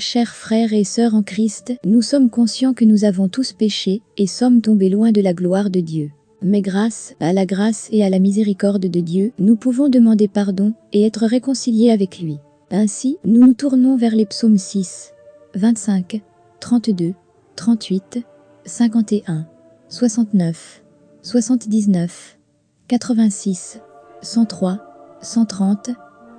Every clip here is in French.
chers frères et sœurs en Christ, nous sommes conscients que nous avons tous péché et sommes tombés loin de la gloire de Dieu. Mais grâce à la grâce et à la miséricorde de Dieu, nous pouvons demander pardon et être réconciliés avec lui. Ainsi, nous nous tournons vers les psaumes 6, 25, 32, 38, 51, 69, 79, 86, 103, 130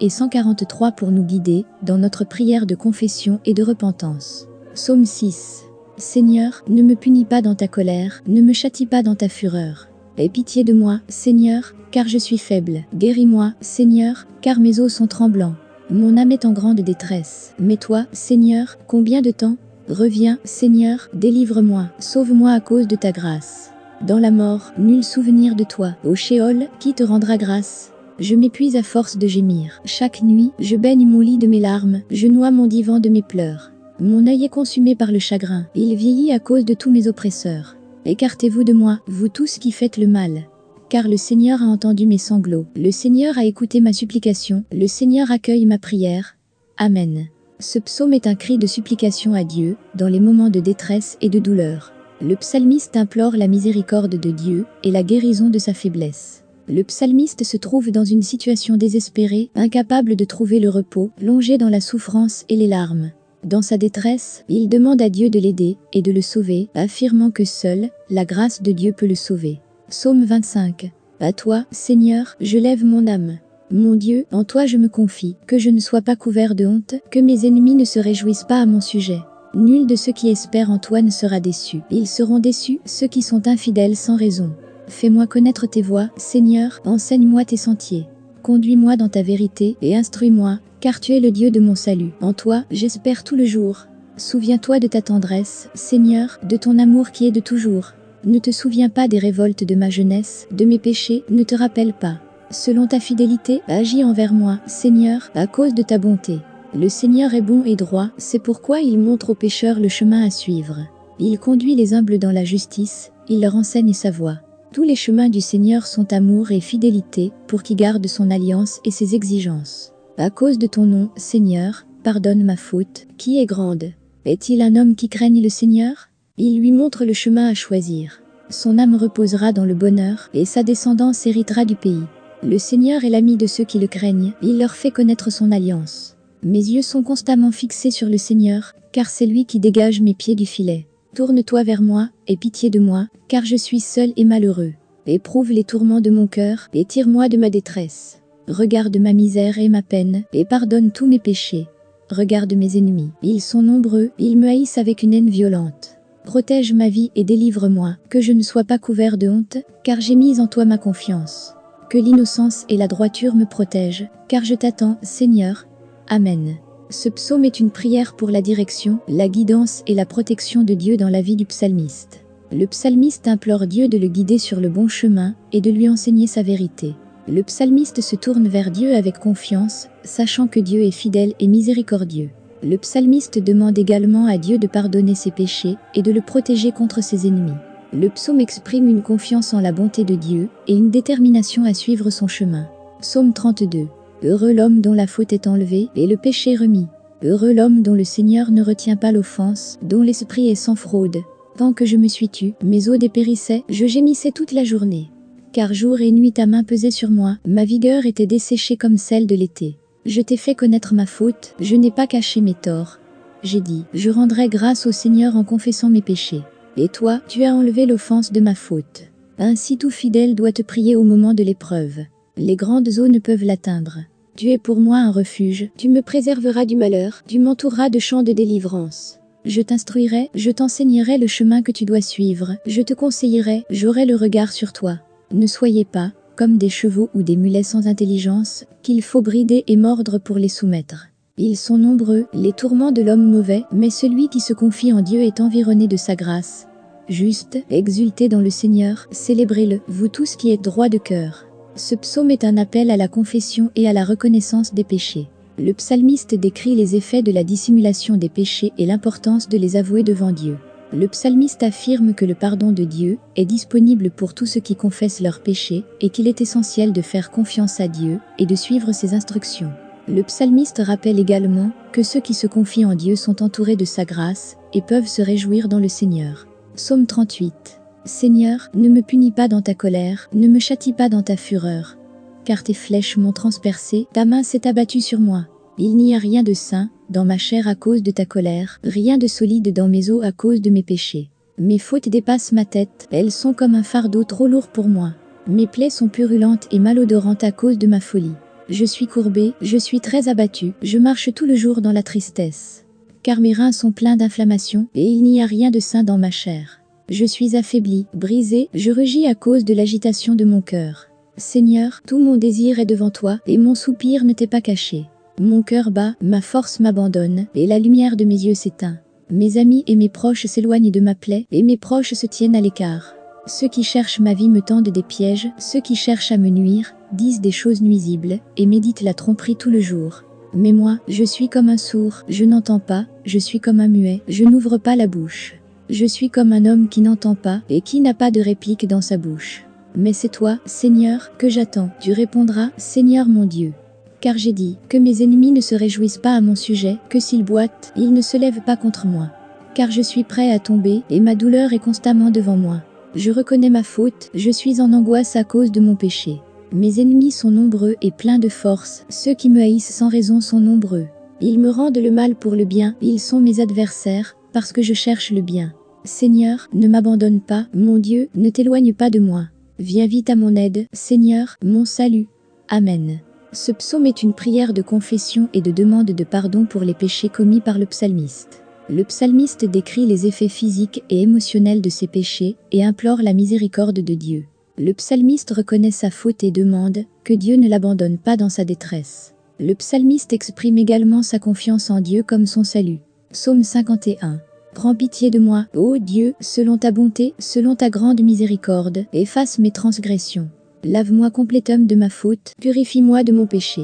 et 143 pour nous guider dans notre prière de confession et de repentance. Psaume 6. Seigneur, ne me punis pas dans ta colère, ne me châtie pas dans ta fureur. Aie pitié de moi, Seigneur, car je suis faible. Guéris-moi, Seigneur, car mes os sont tremblants. Mon âme est en grande détresse. Mais toi, Seigneur, combien de temps? Reviens, Seigneur, délivre-moi, sauve-moi à cause de ta grâce. Dans la mort, nul souvenir de toi. Au Shéol, qui te rendra grâce? Je m'épuise à force de gémir. Chaque nuit, je baigne mon lit de mes larmes, je noie mon divan de mes pleurs. Mon œil est consumé par le chagrin, il vieillit à cause de tous mes oppresseurs. Écartez-vous de moi, vous tous qui faites le mal. Car le Seigneur a entendu mes sanglots, le Seigneur a écouté ma supplication, le Seigneur accueille ma prière. Amen. Ce psaume est un cri de supplication à Dieu, dans les moments de détresse et de douleur. Le psalmiste implore la miséricorde de Dieu et la guérison de sa faiblesse. Le psalmiste se trouve dans une situation désespérée, incapable de trouver le repos, plongé dans la souffrance et les larmes. Dans sa détresse, il demande à Dieu de l'aider et de le sauver, affirmant que seule la grâce de Dieu peut le sauver. Psaume 25. À toi, Seigneur, je lève mon âme. Mon Dieu, en toi je me confie, que je ne sois pas couvert de honte, que mes ennemis ne se réjouissent pas à mon sujet. Nul de ceux qui espèrent en toi ne sera déçu. Ils seront déçus, ceux qui sont infidèles sans raison. Fais-moi connaître tes voies, Seigneur, enseigne-moi tes sentiers. Conduis-moi dans ta vérité et instruis-moi, car tu es le Dieu de mon salut. En toi, j'espère tout le jour. Souviens-toi de ta tendresse, Seigneur, de ton amour qui est de toujours. Ne te souviens pas des révoltes de ma jeunesse, de mes péchés, ne te rappelle pas. Selon ta fidélité, agis envers moi, Seigneur, à cause de ta bonté. Le Seigneur est bon et droit, c'est pourquoi il montre aux pécheurs le chemin à suivre. Il conduit les humbles dans la justice, il leur enseigne sa voie. Tous les chemins du Seigneur sont amour et fidélité, pour qui garde son alliance et ses exigences. À cause de ton nom, Seigneur, pardonne ma faute, qui est grande. Est-il un homme qui craigne le Seigneur? Il lui montre le chemin à choisir. Son âme reposera dans le bonheur, et sa descendance héritera du pays. Le Seigneur est l'ami de ceux qui le craignent, il leur fait connaître son alliance. Mes yeux sont constamment fixés sur le Seigneur, car c'est lui qui dégage mes pieds du filet. Tourne-toi vers moi, et pitié de moi, car je suis seul et malheureux. Éprouve les tourments de mon cœur, et tire-moi de ma détresse. Regarde ma misère et ma peine, et pardonne tous mes péchés. Regarde mes ennemis, ils sont nombreux, ils me haïssent avec une haine violente. Protège ma vie et délivre-moi, que je ne sois pas couvert de honte, car j'ai mis en toi ma confiance. Que l'innocence et la droiture me protègent, car je t'attends, Seigneur. Amen. Ce psaume est une prière pour la direction, la guidance et la protection de Dieu dans la vie du psalmiste. Le psalmiste implore Dieu de le guider sur le bon chemin et de lui enseigner sa vérité. Le psalmiste se tourne vers Dieu avec confiance, sachant que Dieu est fidèle et miséricordieux. Le psalmiste demande également à Dieu de pardonner ses péchés et de le protéger contre ses ennemis. Le psaume exprime une confiance en la bonté de Dieu et une détermination à suivre son chemin. Psaume 32. Heureux l'homme dont la faute est enlevée et le péché remis. Heureux l'homme dont le Seigneur ne retient pas l'offense, dont l'esprit est sans fraude. Tant que je me suis tu, mes os dépérissaient, je gémissais toute la journée car jour et nuit ta main pesait sur moi, ma vigueur était desséchée comme celle de l'été. Je t'ai fait connaître ma faute, je n'ai pas caché mes torts. J'ai dit, je rendrai grâce au Seigneur en confessant mes péchés. Et toi, tu as enlevé l'offense de ma faute. Ainsi tout fidèle doit te prier au moment de l'épreuve. Les grandes eaux ne peuvent l'atteindre. Tu es pour moi un refuge, tu me préserveras du malheur, tu m'entoureras de chants de délivrance. Je t'instruirai, je t'enseignerai le chemin que tu dois suivre, je te conseillerai, j'aurai le regard sur toi. Ne soyez pas, comme des chevaux ou des mulets sans intelligence, qu'il faut brider et mordre pour les soumettre. Ils sont nombreux, les tourments de l'homme mauvais, mais celui qui se confie en Dieu est environné de sa grâce. Juste, exultez dans le Seigneur, célébrez-le, vous tous qui êtes droits de cœur. Ce psaume est un appel à la confession et à la reconnaissance des péchés. Le psalmiste décrit les effets de la dissimulation des péchés et l'importance de les avouer devant Dieu. Le psalmiste affirme que le pardon de Dieu est disponible pour tous ceux qui confessent leurs péchés et qu'il est essentiel de faire confiance à Dieu et de suivre ses instructions. Le psalmiste rappelle également que ceux qui se confient en Dieu sont entourés de sa grâce et peuvent se réjouir dans le Seigneur. Psaume 38. Seigneur, ne me punis pas dans ta colère, ne me châtie pas dans ta fureur. Car tes flèches m'ont transpercé, ta main s'est abattue sur moi. Il n'y a rien de sain dans ma chair à cause de ta colère, rien de solide dans mes os à cause de mes péchés. Mes fautes dépassent ma tête, elles sont comme un fardeau trop lourd pour moi. Mes plaies sont purulentes et malodorantes à cause de ma folie. Je suis courbé, je suis très abattu, je marche tout le jour dans la tristesse. Car mes reins sont pleins d'inflammation, et il n'y a rien de sain dans ma chair. Je suis affaibli, brisé, je rugis à cause de l'agitation de mon cœur. Seigneur, tout mon désir est devant toi, et mon soupir ne t'est pas caché. Mon cœur bat, ma force m'abandonne, et la lumière de mes yeux s'éteint. Mes amis et mes proches s'éloignent de ma plaie, et mes proches se tiennent à l'écart. Ceux qui cherchent ma vie me tendent des pièges, ceux qui cherchent à me nuire, disent des choses nuisibles, et méditent la tromperie tout le jour. Mais moi, je suis comme un sourd, je n'entends pas, je suis comme un muet, je n'ouvre pas la bouche. Je suis comme un homme qui n'entend pas, et qui n'a pas de réplique dans sa bouche. Mais c'est toi, Seigneur, que j'attends, tu répondras, Seigneur mon Dieu. Car j'ai dit, que mes ennemis ne se réjouissent pas à mon sujet, que s'ils boitent, ils ne se lèvent pas contre moi. Car je suis prêt à tomber, et ma douleur est constamment devant moi. Je reconnais ma faute, je suis en angoisse à cause de mon péché. Mes ennemis sont nombreux et pleins de force, ceux qui me haïssent sans raison sont nombreux. Ils me rendent le mal pour le bien, ils sont mes adversaires, parce que je cherche le bien. Seigneur, ne m'abandonne pas, mon Dieu, ne t'éloigne pas de moi. Viens vite à mon aide, Seigneur, mon salut. Amen. Ce psaume est une prière de confession et de demande de pardon pour les péchés commis par le psalmiste. Le psalmiste décrit les effets physiques et émotionnels de ses péchés et implore la miséricorde de Dieu. Le psalmiste reconnaît sa faute et demande que Dieu ne l'abandonne pas dans sa détresse. Le psalmiste exprime également sa confiance en Dieu comme son salut. Psaume 51. Prends pitié de moi, ô Dieu, selon ta bonté, selon ta grande miséricorde, efface mes transgressions. Lave-moi complétum de ma faute, purifie-moi de mon péché.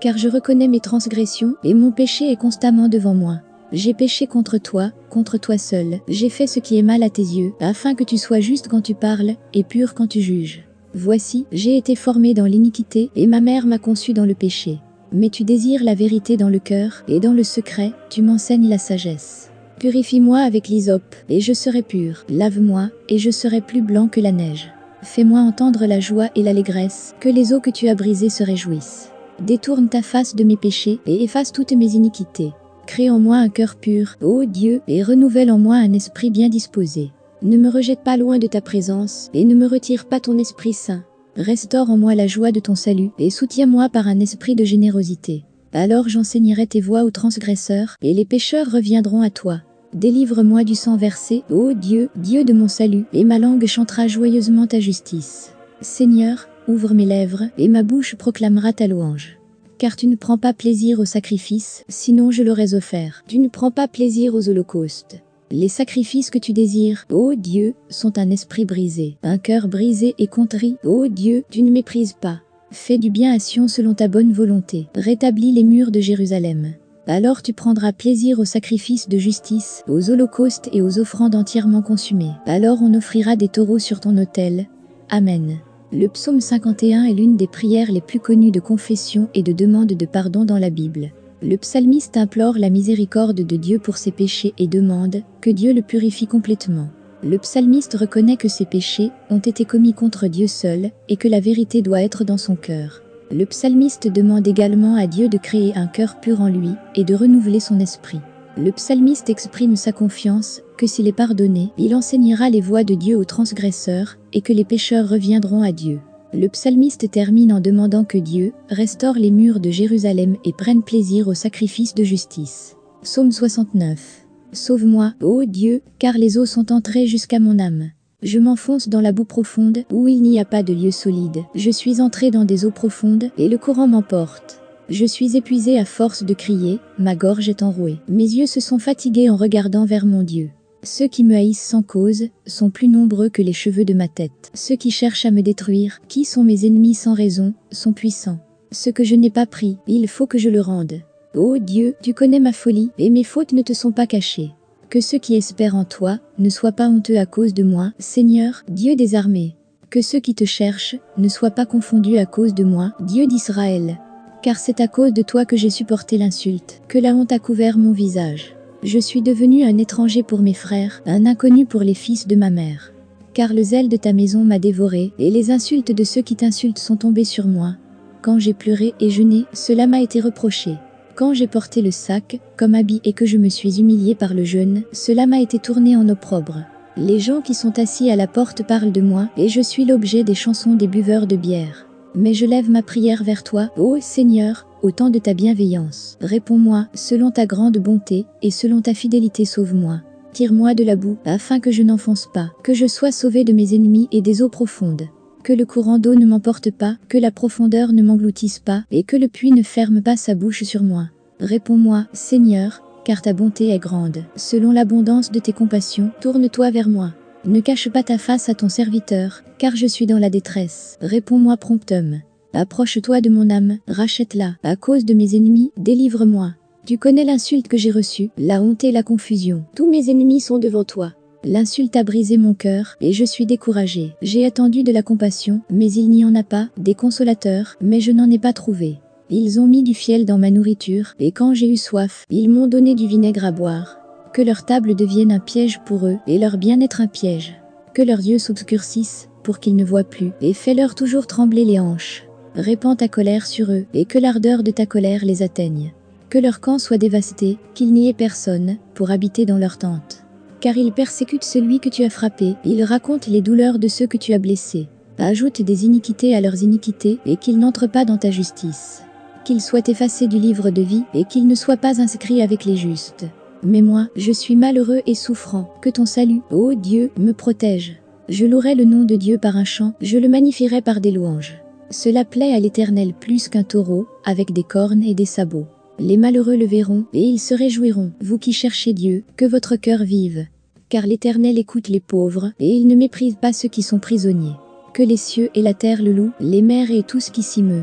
Car je reconnais mes transgressions, et mon péché est constamment devant moi. J'ai péché contre toi, contre toi seul, j'ai fait ce qui est mal à tes yeux, afin que tu sois juste quand tu parles, et pur quand tu juges. Voici, j'ai été formé dans l'iniquité, et ma mère m'a conçu dans le péché. Mais tu désires la vérité dans le cœur, et dans le secret, tu m'enseignes la sagesse. Purifie-moi avec l'hysope, et je serai pur, lave-moi, et je serai plus blanc que la neige. Fais-moi entendre la joie et l'allégresse, que les eaux que tu as brisées se réjouissent. Détourne ta face de mes péchés, et efface toutes mes iniquités. Crée en moi un cœur pur, ô Dieu, et renouvelle en moi un esprit bien disposé. Ne me rejette pas loin de ta présence, et ne me retire pas ton Esprit Saint. Restaure en moi la joie de ton salut, et soutiens-moi par un esprit de générosité. Alors j'enseignerai tes voies aux transgresseurs, et les pécheurs reviendront à toi. Délivre-moi du sang versé, ô Dieu, Dieu de mon salut, et ma langue chantera joyeusement ta justice. Seigneur, ouvre mes lèvres, et ma bouche proclamera ta louange car tu ne prends pas plaisir au sacrifice, sinon je l'aurais offert. Tu ne prends pas plaisir aux holocaustes. Les sacrifices que tu désires, ô Dieu, sont un esprit brisé, un cœur brisé et contrit, ô Dieu, tu ne méprises pas. Fais du bien à Sion selon ta bonne volonté, rétablis les murs de Jérusalem. Alors tu prendras plaisir aux sacrifices de justice, aux holocaustes et aux offrandes entièrement consumées. Alors on offrira des taureaux sur ton autel. Amen. Le psaume 51 est l'une des prières les plus connues de confession et de demande de pardon dans la Bible. Le psalmiste implore la miséricorde de Dieu pour ses péchés et demande que Dieu le purifie complètement. Le psalmiste reconnaît que ses péchés ont été commis contre Dieu seul et que la vérité doit être dans son cœur. Le psalmiste demande également à Dieu de créer un cœur pur en lui et de renouveler son esprit. Le psalmiste exprime sa confiance que s'il est pardonné, il enseignera les voies de Dieu aux transgresseurs et que les pécheurs reviendront à Dieu. Le psalmiste termine en demandant que Dieu restaure les murs de Jérusalem et prenne plaisir au sacrifice de justice. Psaume 69. Sauve-moi, ô Dieu, car les eaux sont entrées jusqu'à mon âme. Je m'enfonce dans la boue profonde, où il n'y a pas de lieu solide. Je suis entré dans des eaux profondes, et le courant m'emporte. Je suis épuisé à force de crier, ma gorge est enrouée. Mes yeux se sont fatigués en regardant vers mon Dieu. Ceux qui me haïssent sans cause sont plus nombreux que les cheveux de ma tête. Ceux qui cherchent à me détruire, qui sont mes ennemis sans raison, sont puissants. Ce que je n'ai pas pris, il faut que je le rende. Ô Dieu, tu connais ma folie, et mes fautes ne te sont pas cachées. Que ceux qui espèrent en toi ne soient pas honteux à cause de moi, Seigneur, Dieu des armées. Que ceux qui te cherchent ne soient pas confondus à cause de moi, Dieu d'Israël car c'est à cause de toi que j'ai supporté l'insulte, que la honte a couvert mon visage. Je suis devenu un étranger pour mes frères, un inconnu pour les fils de ma mère. Car le zèle de ta maison m'a dévoré, et les insultes de ceux qui t'insultent sont tombées sur moi. Quand j'ai pleuré et jeûné, cela m'a été reproché. Quand j'ai porté le sac, comme habit et que je me suis humilié par le jeûne, cela m'a été tourné en opprobre. Les gens qui sont assis à la porte parlent de moi, et je suis l'objet des chansons des buveurs de bière. Mais je lève ma prière vers toi, ô Seigneur, au temps de ta bienveillance. Réponds-moi, selon ta grande bonté, et selon ta fidélité sauve-moi. Tire-moi de la boue, afin que je n'enfonce pas, que je sois sauvé de mes ennemis et des eaux profondes que le courant d'eau ne m'emporte pas, que la profondeur ne m'engloutisse pas, et que le puits ne ferme pas sa bouche sur moi. Réponds-moi, Seigneur, car ta bonté est grande. Selon l'abondance de tes compassions, tourne-toi vers moi. Ne cache pas ta face à ton serviteur, car je suis dans la détresse. Réponds-moi promptement. Approche-toi de mon âme, rachète-la. À cause de mes ennemis, délivre-moi. Tu connais l'insulte que j'ai reçue, la honte et la confusion. Tous mes ennemis sont devant toi. L'insulte a brisé mon cœur, et je suis découragé. J'ai attendu de la compassion, mais il n'y en a pas, des consolateurs, mais je n'en ai pas trouvé. Ils ont mis du fiel dans ma nourriture, et quand j'ai eu soif, ils m'ont donné du vinaigre à boire. Que leur table devienne un piège pour eux, et leur bien-être un piège. Que leurs yeux s'obscurcissent, pour qu'ils ne voient plus, et fais-leur toujours trembler les hanches. Répands ta colère sur eux, et que l'ardeur de ta colère les atteigne. Que leur camp soit dévasté, qu'il n'y ait personne, pour habiter dans leur tente car ils persécutent celui que tu as frappé, ils racontent les douleurs de ceux que tu as blessés. Ajoute des iniquités à leurs iniquités, et qu'ils n'entrent pas dans ta justice. Qu'ils soient effacés du livre de vie, et qu'ils ne soient pas inscrits avec les justes. Mais moi, je suis malheureux et souffrant, que ton salut, ô Dieu, me protège. Je louerai le nom de Dieu par un chant, je le magnifierai par des louanges. Cela plaît à l'Éternel plus qu'un taureau, avec des cornes et des sabots. Les malheureux le verront, et ils se réjouiront, vous qui cherchez Dieu, que votre cœur vive. Car l'Éternel écoute les pauvres, et il ne méprise pas ceux qui sont prisonniers. Que les cieux et la terre le louent, les mers et tout ce qui s'y meut.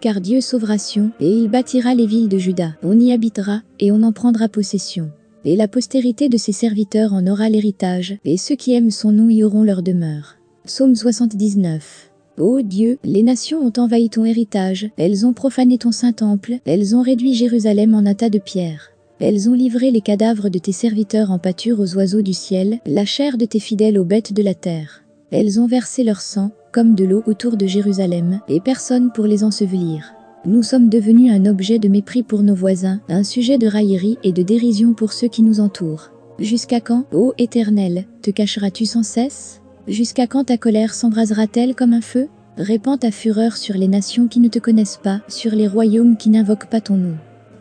Car Dieu sauvera Sion, et il bâtira les villes de Juda, on y habitera, et on en prendra possession. Et la postérité de ses serviteurs en aura l'héritage, et ceux qui aiment son nom y auront leur demeure. Psaume 79 Ô Dieu, les nations ont envahi ton héritage, elles ont profané ton saint temple, elles ont réduit Jérusalem en un tas de pierres. Elles ont livré les cadavres de tes serviteurs en pâture aux oiseaux du ciel, la chair de tes fidèles aux bêtes de la terre. Elles ont versé leur sang, comme de l'eau autour de Jérusalem, et personne pour les ensevelir. Nous sommes devenus un objet de mépris pour nos voisins, un sujet de raillerie et de dérision pour ceux qui nous entourent. Jusqu'à quand, ô Éternel, te cacheras-tu sans cesse? Jusqu'à quand ta colère s'embrasera-t-elle comme un feu? Répands ta fureur sur les nations qui ne te connaissent pas, sur les royaumes qui n'invoquent pas ton nom.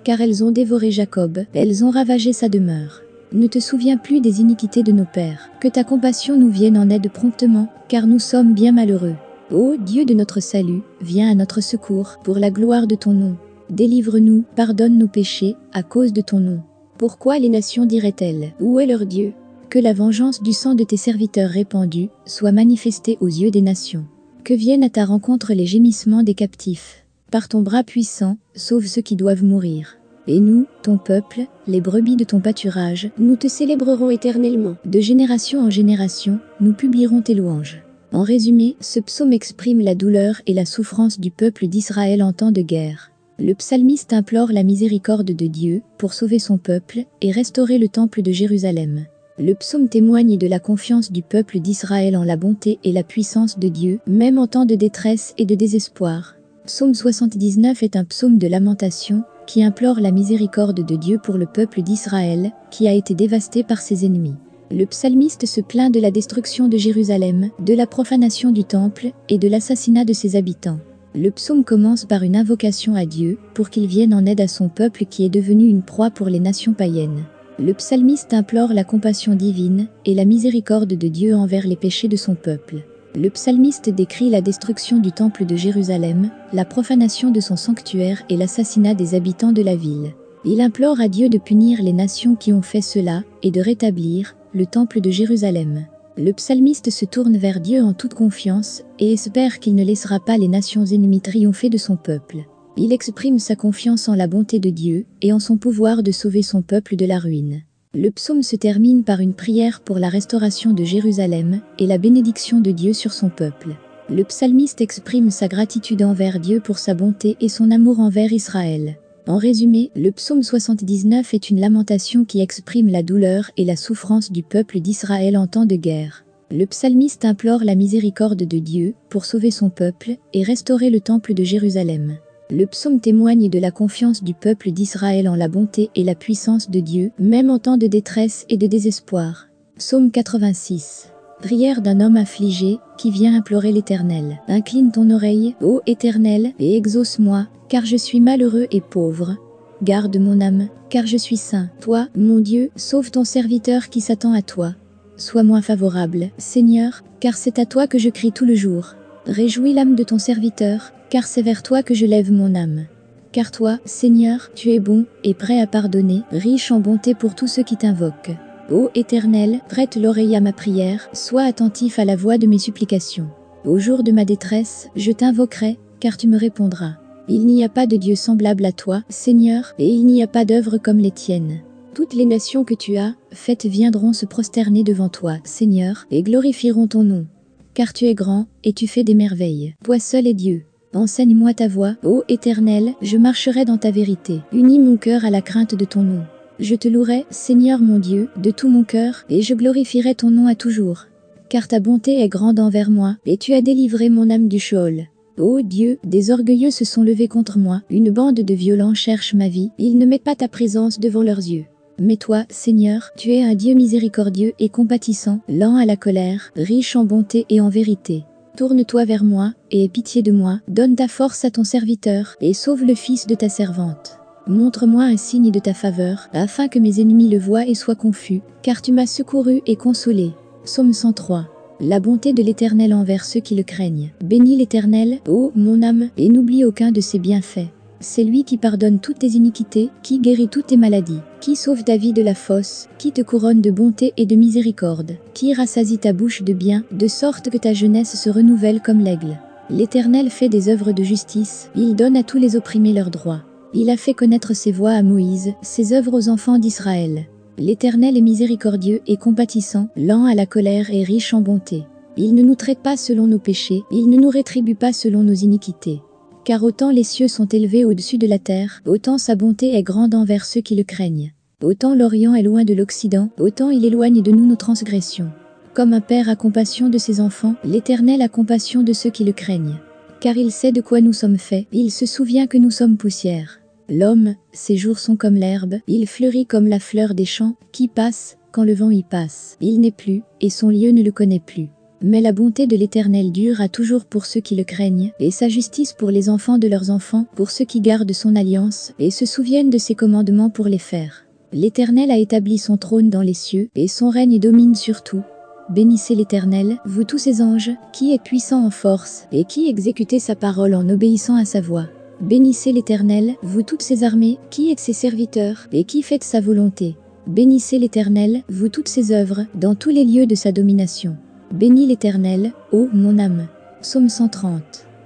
Car elles ont dévoré Jacob, elles ont ravagé sa demeure. Ne te souviens plus des iniquités de nos pères. Que ta compassion nous vienne en aide promptement, car nous sommes bien malheureux. Ô Dieu de notre salut, viens à notre secours, pour la gloire de ton nom. Délivre-nous, pardonne nos péchés, à cause de ton nom. Pourquoi les nations diraient-elles Où est leur Dieu? Que la vengeance du sang de tes serviteurs répandus soit manifestée aux yeux des nations. Que viennent à ta rencontre les gémissements des captifs. Par ton bras puissant, sauve ceux qui doivent mourir. Et nous, ton peuple, les brebis de ton pâturage, nous te célébrerons éternellement. De génération en génération, nous publierons tes louanges. En résumé, ce psaume exprime la douleur et la souffrance du peuple d'Israël en temps de guerre. Le psalmiste implore la miséricorde de Dieu pour sauver son peuple et restaurer le temple de Jérusalem. Le psaume témoigne de la confiance du peuple d'Israël en la bonté et la puissance de Dieu, même en temps de détresse et de désespoir. Psaume 79 est un psaume de lamentation qui implore la miséricorde de Dieu pour le peuple d'Israël, qui a été dévasté par ses ennemis. Le psalmiste se plaint de la destruction de Jérusalem, de la profanation du temple et de l'assassinat de ses habitants. Le psaume commence par une invocation à Dieu pour qu'il vienne en aide à son peuple qui est devenu une proie pour les nations païennes. Le psalmiste implore la compassion divine et la miséricorde de Dieu envers les péchés de son peuple. Le psalmiste décrit la destruction du temple de Jérusalem, la profanation de son sanctuaire et l'assassinat des habitants de la ville. Il implore à Dieu de punir les nations qui ont fait cela et de rétablir le temple de Jérusalem. Le psalmiste se tourne vers Dieu en toute confiance et espère qu'il ne laissera pas les nations ennemies triompher de son peuple. Il exprime sa confiance en la bonté de Dieu et en son pouvoir de sauver son peuple de la ruine. Le psaume se termine par une prière pour la restauration de Jérusalem et la bénédiction de Dieu sur son peuple. Le psalmiste exprime sa gratitude envers Dieu pour sa bonté et son amour envers Israël. En résumé, le psaume 79 est une lamentation qui exprime la douleur et la souffrance du peuple d'Israël en temps de guerre. Le psalmiste implore la miséricorde de Dieu pour sauver son peuple et restaurer le temple de Jérusalem. Le psaume témoigne de la confiance du peuple d'Israël en la bonté et la puissance de Dieu, même en temps de détresse et de désespoir. Psaume 86 Prière d'un homme affligé qui vient implorer l'Éternel. Incline ton oreille, ô Éternel, et exauce-moi, car je suis malheureux et pauvre. Garde mon âme, car je suis saint. Toi, mon Dieu, sauve ton serviteur qui s'attend à toi. Sois-moi favorable, Seigneur, car c'est à toi que je crie tout le jour. Réjouis l'âme de ton serviteur, car c'est vers toi que je lève mon âme. Car toi, Seigneur, tu es bon et prêt à pardonner, riche en bonté pour tous ceux qui t'invoquent. Ô Éternel, prête l'oreille à ma prière, sois attentif à la voix de mes supplications. Au jour de ma détresse, je t'invoquerai, car tu me répondras. Il n'y a pas de Dieu semblable à toi, Seigneur, et il n'y a pas d'œuvre comme les tiennes. Toutes les nations que tu as faites viendront se prosterner devant toi, Seigneur, et glorifieront ton nom. Car tu es grand, et tu fais des merveilles. Toi seul est Dieu. Enseigne-moi ta voix, ô Éternel, je marcherai dans ta vérité. Unis mon cœur à la crainte de ton nom. Je te louerai, Seigneur mon Dieu, de tout mon cœur, et je glorifierai ton nom à toujours. Car ta bonté est grande envers moi, et tu as délivré mon âme du Sheol. Ô Dieu, des orgueilleux se sont levés contre moi, une bande de violents cherche ma vie, ils ne mettent pas ta présence devant leurs yeux. Mais toi, Seigneur, tu es un Dieu miséricordieux et compatissant, lent à la colère, riche en bonté et en vérité. Tourne-toi vers moi, et aie pitié de moi, donne ta force à ton serviteur, et sauve le fils de ta servante. Montre-moi un signe de ta faveur, afin que mes ennemis le voient et soient confus, car tu m'as secouru et consolé. Psaume 103. La bonté de l'Éternel envers ceux qui le craignent. Bénis l'Éternel, ô mon âme, et n'oublie aucun de ses bienfaits. C'est lui qui pardonne toutes tes iniquités, qui guérit toutes tes maladies, qui sauve ta vie de la fosse, qui te couronne de bonté et de miséricorde, qui rassasie ta bouche de bien, de sorte que ta jeunesse se renouvelle comme l'aigle. L'Éternel fait des œuvres de justice, il donne à tous les opprimés leurs droits. Il a fait connaître ses voies à Moïse, ses œuvres aux enfants d'Israël. L'Éternel est miséricordieux et compatissant, lent à la colère et riche en bonté. Il ne nous traite pas selon nos péchés, il ne nous rétribue pas selon nos iniquités. Car autant les cieux sont élevés au-dessus de la terre, autant sa bonté est grande envers ceux qui le craignent. Autant l'Orient est loin de l'Occident, autant il éloigne de nous nos transgressions. Comme un père a compassion de ses enfants, l'Éternel a compassion de ceux qui le craignent. Car il sait de quoi nous sommes faits, il se souvient que nous sommes poussière. L'homme, ses jours sont comme l'herbe, il fleurit comme la fleur des champs, qui passe, quand le vent y passe. Il n'est plus, et son lieu ne le connaît plus. Mais la bonté de l'Éternel dure à toujours pour ceux qui le craignent, et sa justice pour les enfants de leurs enfants, pour ceux qui gardent son alliance, et se souviennent de ses commandements pour les faire. L'Éternel a établi son trône dans les cieux, et son règne domine sur tout. Bénissez l'Éternel, vous tous ses anges, qui est puissant en force, et qui exécutez sa parole en obéissant à sa voix. Bénissez l'Éternel, vous toutes ses armées, qui êtes ses serviteurs, et qui faites sa volonté. Bénissez l'Éternel, vous toutes ses œuvres, dans tous les lieux de sa domination. Bénis l'Éternel, ô mon âme. Psaume 130.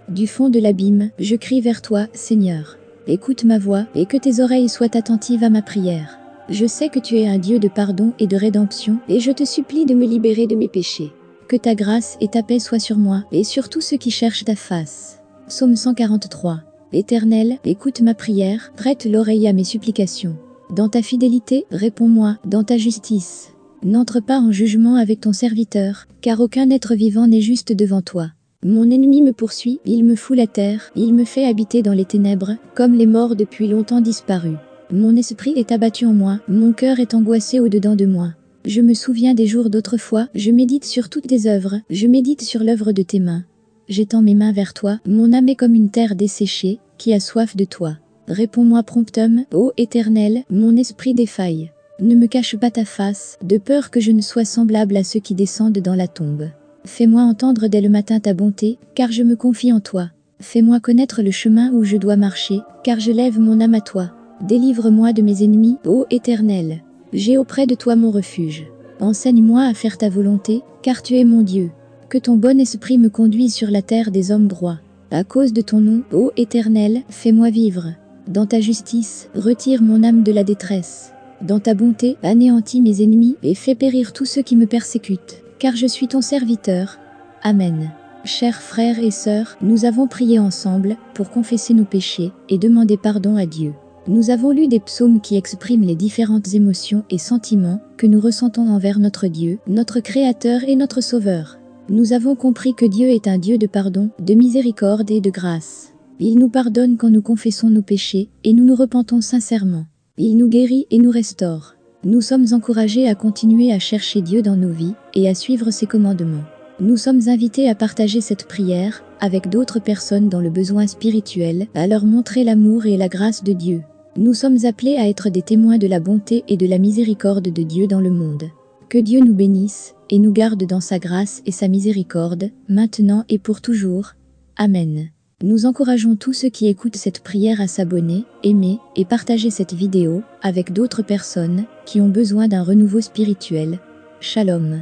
Du fond de l'abîme, je crie vers toi, Seigneur. Écoute ma voix, et que tes oreilles soient attentives à ma prière. Je sais que tu es un Dieu de pardon et de rédemption, et je te supplie de me libérer de mes péchés. Que ta grâce et ta paix soient sur moi, et sur tous ceux qui cherchent ta face. Psaume 143. Éternel, écoute ma prière, prête l'oreille à mes supplications. Dans ta fidélité, réponds-moi, dans ta justice. N'entre pas en jugement avec ton serviteur, car aucun être vivant n'est juste devant toi. Mon ennemi me poursuit, il me fout la terre, il me fait habiter dans les ténèbres, comme les morts depuis longtemps disparus. Mon esprit est abattu en moi, mon cœur est angoissé au-dedans de moi. Je me souviens des jours d'autrefois, je médite sur toutes tes œuvres, je médite sur l'œuvre de tes mains j'étends mes mains vers toi, mon âme est comme une terre desséchée, qui a soif de toi. Réponds-moi promptum, ô Éternel, mon esprit défaille. Ne me cache pas ta face, de peur que je ne sois semblable à ceux qui descendent dans la tombe. Fais-moi entendre dès le matin ta bonté, car je me confie en toi. Fais-moi connaître le chemin où je dois marcher, car je lève mon âme à toi. Délivre-moi de mes ennemis, ô Éternel. J'ai auprès de toi mon refuge. Enseigne-moi à faire ta volonté, car tu es mon Dieu. Que ton bon esprit me conduise sur la terre des hommes droits. À cause de ton nom, ô Éternel, fais-moi vivre. Dans ta justice, retire mon âme de la détresse. Dans ta bonté, anéantis mes ennemis et fais périr tous ceux qui me persécutent. Car je suis ton serviteur. Amen. Chers frères et sœurs, nous avons prié ensemble pour confesser nos péchés et demander pardon à Dieu. Nous avons lu des psaumes qui expriment les différentes émotions et sentiments que nous ressentons envers notre Dieu, notre Créateur et notre Sauveur. Nous avons compris que Dieu est un Dieu de pardon, de miséricorde et de grâce. Il nous pardonne quand nous confessons nos péchés et nous nous repentons sincèrement. Il nous guérit et nous restaure. Nous sommes encouragés à continuer à chercher Dieu dans nos vies et à suivre ses commandements. Nous sommes invités à partager cette prière avec d'autres personnes dans le besoin spirituel, à leur montrer l'amour et la grâce de Dieu. Nous sommes appelés à être des témoins de la bonté et de la miséricorde de Dieu dans le monde. Que Dieu nous bénisse et nous garde dans sa grâce et sa miséricorde, maintenant et pour toujours. Amen. Nous encourageons tous ceux qui écoutent cette prière à s'abonner, aimer et partager cette vidéo avec d'autres personnes qui ont besoin d'un renouveau spirituel. Shalom.